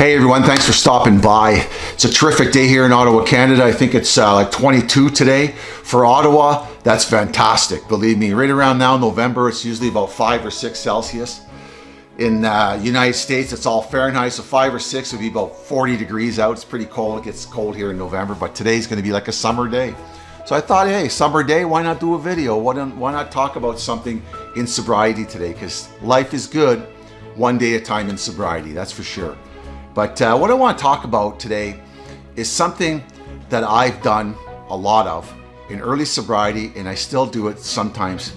Hey everyone, thanks for stopping by. It's a terrific day here in Ottawa, Canada. I think it's uh, like 22 today for Ottawa. That's fantastic. Believe me, right around now, November, it's usually about five or six Celsius. In uh, United States, it's all Fahrenheit, so five or six would be about 40 degrees out. It's pretty cold. It gets cold here in November, but today's gonna be like a summer day. So I thought, hey, summer day, why not do a video? Why, don't, why not talk about something in sobriety today? Because life is good one day at a time in sobriety, that's for sure. But uh, what I want to talk about today is something that I've done a lot of in early sobriety and I still do it sometimes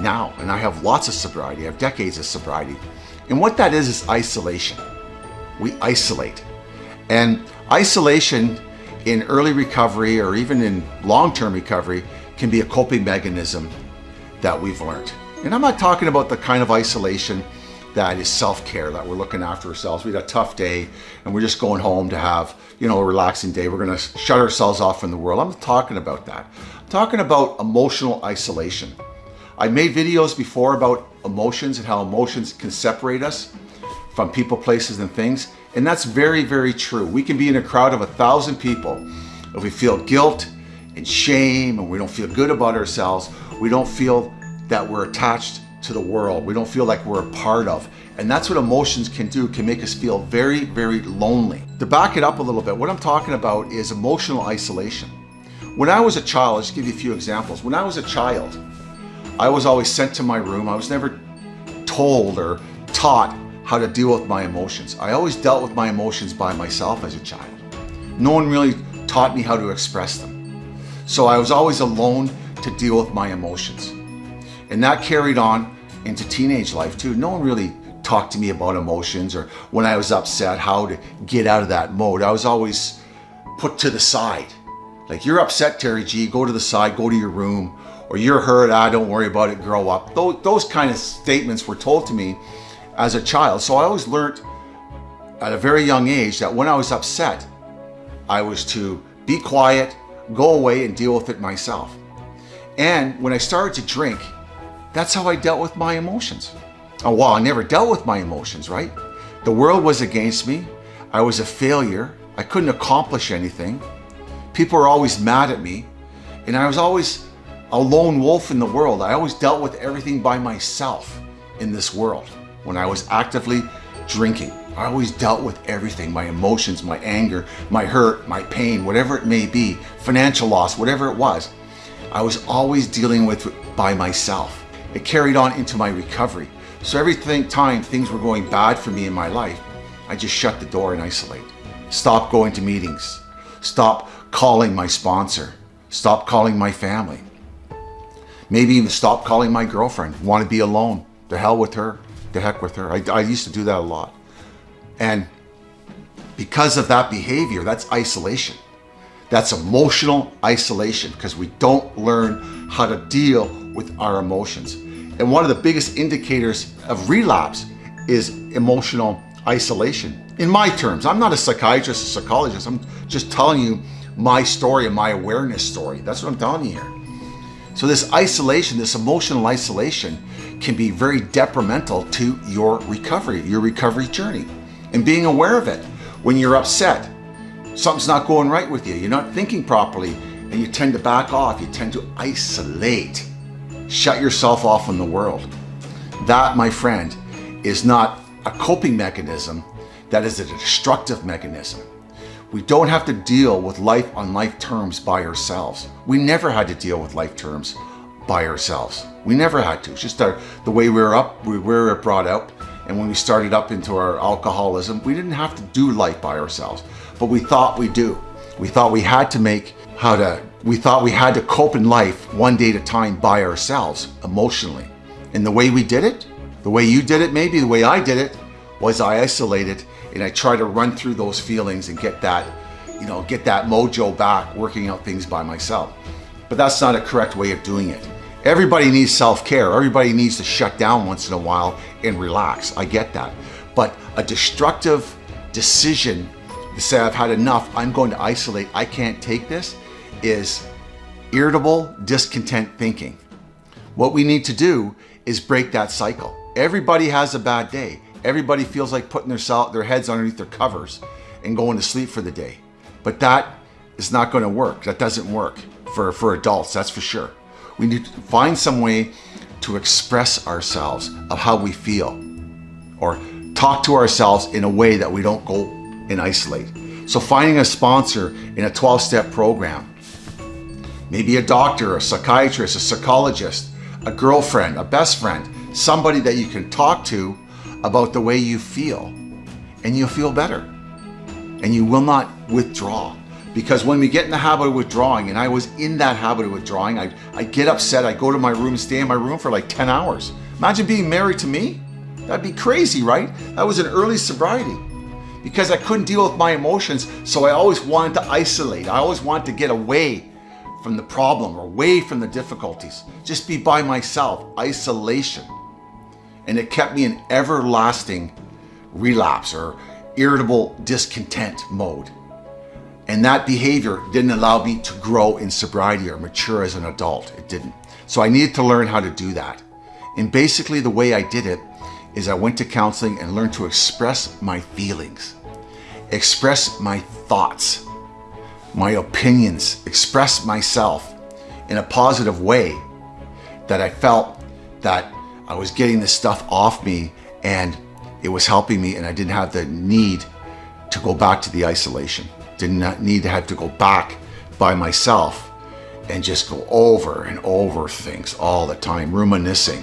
now. And I have lots of sobriety, I have decades of sobriety. And what that is, is isolation. We isolate. And isolation in early recovery or even in long-term recovery can be a coping mechanism that we've learned. And I'm not talking about the kind of isolation that is self-care, that we're looking after ourselves. We had a tough day and we're just going home to have, you know, a relaxing day. We're gonna shut ourselves off from the world. I'm talking about that. I'm talking about emotional isolation. I made videos before about emotions and how emotions can separate us from people, places, and things. And that's very, very true. We can be in a crowd of a thousand people. If we feel guilt and shame and we don't feel good about ourselves, we don't feel that we're attached to the world. We don't feel like we're a part of. And that's what emotions can do, can make us feel very, very lonely. To back it up a little bit, what I'm talking about is emotional isolation. When I was a child, I'll just give you a few examples. When I was a child, I was always sent to my room. I was never told or taught how to deal with my emotions. I always dealt with my emotions by myself as a child. No one really taught me how to express them. So I was always alone to deal with my emotions. And that carried on into teenage life too. No one really talked to me about emotions or when I was upset, how to get out of that mode. I was always put to the side. Like you're upset, Terry G, go to the side, go to your room, or you're hurt, ah, don't worry about it, grow up. Those, those kind of statements were told to me as a child. So I always learned at a very young age that when I was upset, I was to be quiet, go away and deal with it myself. And when I started to drink, that's how I dealt with my emotions. Oh, well, I never dealt with my emotions, right? The world was against me. I was a failure. I couldn't accomplish anything. People were always mad at me. And I was always a lone wolf in the world. I always dealt with everything by myself in this world when I was actively drinking. I always dealt with everything, my emotions, my anger, my hurt, my pain, whatever it may be, financial loss, whatever it was. I was always dealing with it by myself. It carried on into my recovery. So every time things were going bad for me in my life, I just shut the door and isolate. Stop going to meetings. Stop calling my sponsor. Stop calling my family. Maybe even stop calling my girlfriend. Want to be alone. The hell with her. The heck with her. I, I used to do that a lot. And because of that behavior, that's isolation. That's emotional isolation because we don't learn how to deal with our emotions. And one of the biggest indicators of relapse is emotional isolation. In my terms, I'm not a psychiatrist a psychologist. I'm just telling you my story and my awareness story. That's what I'm telling you here. So this isolation, this emotional isolation can be very detrimental to your recovery, your recovery journey. And being aware of it when you're upset, something's not going right with you, you're not thinking properly, and you tend to back off, you tend to isolate. Shut yourself off from the world. That, my friend, is not a coping mechanism. That is a destructive mechanism. We don't have to deal with life on life terms by ourselves. We never had to deal with life terms by ourselves. We never had to. It's just our, the way we were up, we were brought up. And when we started up into our alcoholism, we didn't have to do life by ourselves, but we thought we do. We thought we had to make how to we thought we had to cope in life one day at a time by ourselves emotionally. And the way we did it, the way you did it maybe, the way I did it, was I isolated and I tried to run through those feelings and get that, you know, get that mojo back working out things by myself. But that's not a correct way of doing it. Everybody needs self-care. Everybody needs to shut down once in a while and relax. I get that. But a destructive decision to say I've had enough, I'm going to isolate, I can't take this, is irritable, discontent thinking. What we need to do is break that cycle. Everybody has a bad day. everybody feels like putting their, their heads underneath their covers and going to sleep for the day. But that is not going to work. That doesn't work for, for adults, that's for sure. We need to find some way to express ourselves of how we feel or talk to ourselves in a way that we don't go and isolate. So finding a sponsor in a 12-step program, maybe a doctor, a psychiatrist, a psychologist, a girlfriend, a best friend, somebody that you can talk to about the way you feel. And you'll feel better. And you will not withdraw. Because when we get in the habit of withdrawing and I was in that habit of withdrawing I, I get upset I go to my room stay in my room for like 10 hours. Imagine being married to me. That'd be crazy right? That was an early sobriety. Because I couldn't deal with my emotions so I always wanted to isolate. I always wanted to get away from the problem or away from the difficulties just be by myself isolation and it kept me in everlasting relapse or irritable discontent mode. And that behavior didn't allow me to grow in sobriety or mature as an adult. It didn't. So I needed to learn how to do that. And basically the way I did it is I went to counseling and learned to express my feelings, express my thoughts, my opinions, express myself in a positive way that I felt that I was getting this stuff off me and it was helping me and I didn't have the need to go back to the isolation. Did not need to have to go back by myself and just go over and over things all the time, reminiscing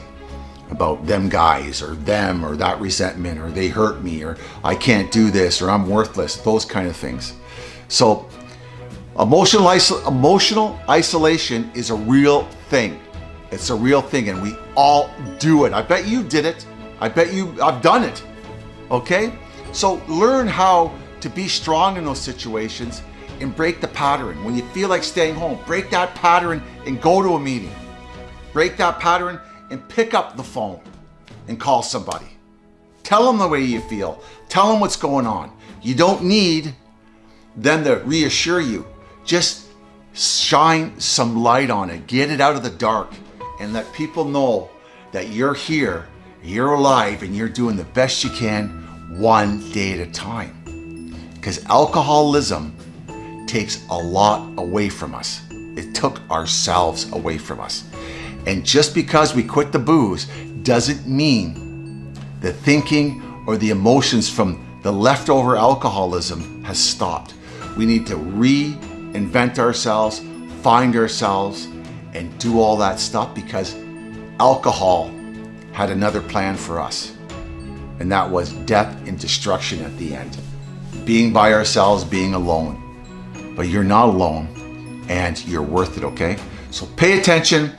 about them guys or them or that resentment or they hurt me or I can't do this or I'm worthless, those kind of things. So emotional, emotional isolation is a real thing. It's a real thing and we all do it. I bet you did it. I bet you, I've done it. Okay? So learn how to be strong in those situations and break the pattern. When you feel like staying home, break that pattern and go to a meeting. Break that pattern and pick up the phone and call somebody. Tell them the way you feel. Tell them what's going on. You don't need them to reassure you. Just shine some light on it. Get it out of the dark and let people know that you're here, you're alive, and you're doing the best you can one day at a time. Because alcoholism takes a lot away from us. It took ourselves away from us. And just because we quit the booze doesn't mean the thinking or the emotions from the leftover alcoholism has stopped. We need to reinvent ourselves, find ourselves, and do all that stuff because alcohol had another plan for us. And that was death and destruction at the end. Being by ourselves, being alone. But you're not alone and you're worth it, okay? So pay attention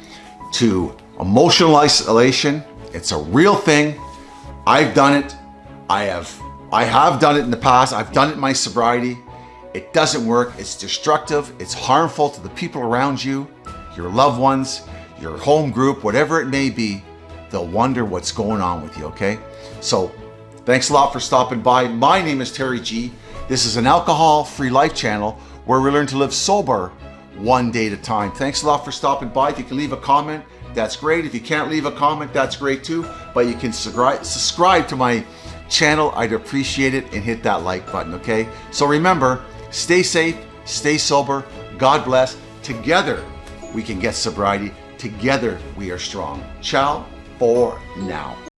to emotional isolation. It's a real thing. I've done it. I have I have done it in the past. I've done it in my sobriety. It doesn't work. It's destructive. It's harmful to the people around you your loved ones, your home group, whatever it may be, they'll wonder what's going on with you, okay? So thanks a lot for stopping by. My name is Terry G. This is an alcohol-free life channel where we learn to live sober one day at a time. Thanks a lot for stopping by. If you can leave a comment, that's great. If you can't leave a comment, that's great too. But you can subscribe to my channel. I'd appreciate it and hit that like button, okay? So remember, stay safe, stay sober. God bless. Together, we can get sobriety. Together, we are strong. Ciao for now.